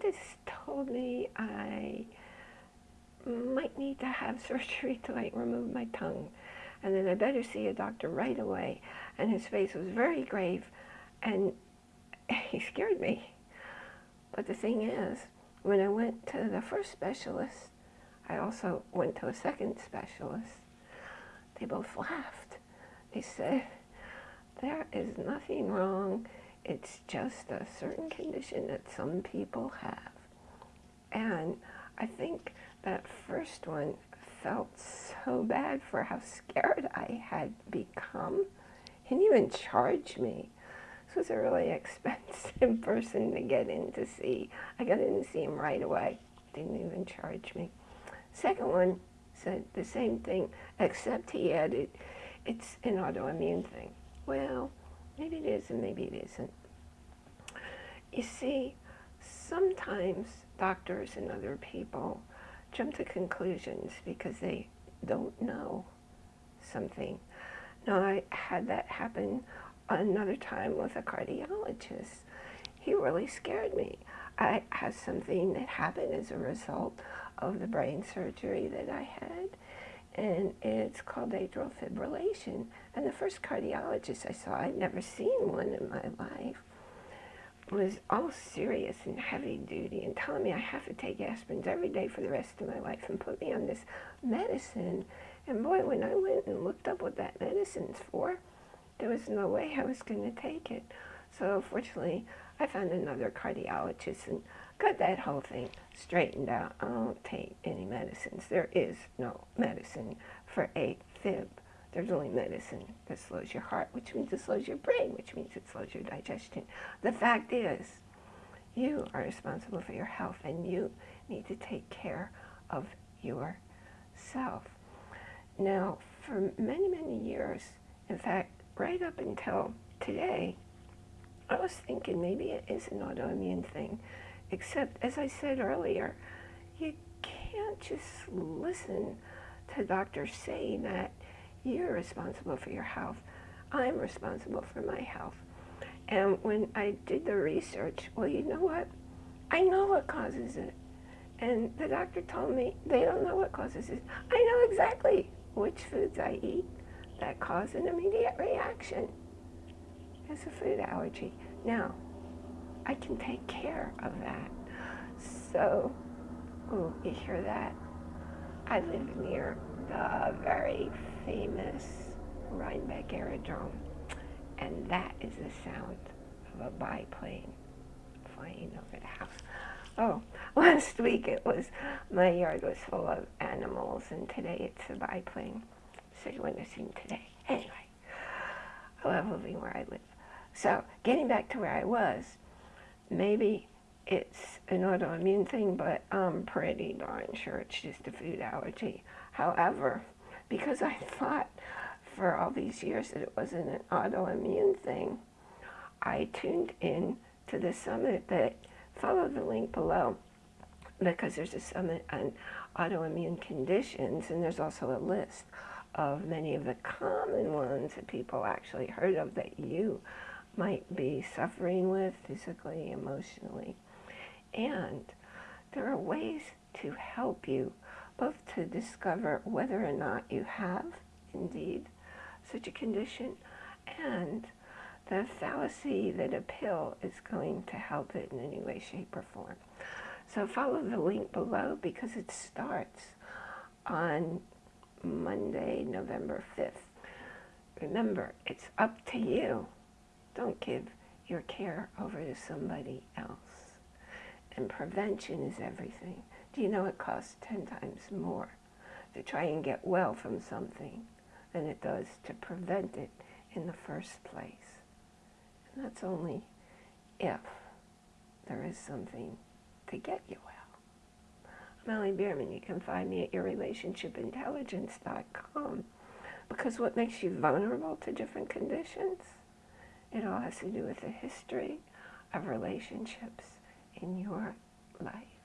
dentist told me I might need to have surgery to like remove my tongue and then I better see a doctor right away. And his face was very grave and he scared me. But the thing is, when I went to the first specialist, I also went to a second specialist. They both laughed. They said, there is nothing wrong. It's just a certain condition that some people have. And I think that first one felt so bad for how scared I had become. He didn't even charge me. This was a really expensive person to get in to see. I got in to see him right away. Didn't even charge me. Second one said the same thing, except he added, it's an autoimmune thing. Well, maybe it is and maybe it isn't. You see, sometimes doctors and other people jump to conclusions because they don't know something. Now, I had that happen another time with a cardiologist. He really scared me. I had something that happened as a result of the brain surgery that I had, and it's called atrial fibrillation. And the first cardiologist I saw, I'd never seen one in my life, was all serious and heavy duty and telling me I have to take aspirins every day for the rest of my life and put me on this medicine. And boy, when I went and looked up what that medicine's for, there was no way I was going to take it. So fortunately, I found another cardiologist and got that whole thing straightened out. I don't take any medicines. There is no medicine for AFib. There's only medicine that slows your heart, which means it slows your brain, which means it slows your digestion. The fact is, you are responsible for your health and you need to take care of yourself. Now, for many, many years, in fact, right up until today, I was thinking maybe it is an autoimmune thing, except as I said earlier, you can't just listen to doctors say that you're responsible for your health. I'm responsible for my health. And when I did the research, well, you know what? I know what causes it. And the doctor told me they don't know what causes it. I know exactly which foods I eat that cause an immediate reaction. It's a food allergy. Now, I can take care of that. So, ooh, you hear that? I live near the very famous Rhinebeck Aerodrome. And that is the sound of a biplane flying over the house. Oh, last week it was, my yard was full of animals, and today it's a biplane. So you wouldn't have seen today. Anyway, I love living where I live. So, getting back to where I was, maybe it's an autoimmune thing, but I'm pretty darn sure it's just a food allergy. However, because I thought for all these years that it wasn't an autoimmune thing, I tuned in to the summit that follow the link below because there's a summit on autoimmune conditions and there's also a list of many of the common ones that people actually heard of that you might be suffering with physically, emotionally. And there are ways to help you both to discover whether or not you have indeed such a condition and the fallacy that a pill is going to help it in any way, shape, or form. So follow the link below because it starts on Monday, November 5th. Remember, it's up to you. Don't give your care over to somebody else. And prevention is everything. Do you know it costs 10 times more to try and get well from something than it does to prevent it in the first place? And that's only if there is something to get you well. I'm Ellie Bierman. You can find me at yourrelationshipintelligence.com because what makes you vulnerable to different conditions? It all has to do with the history of relationships in your life.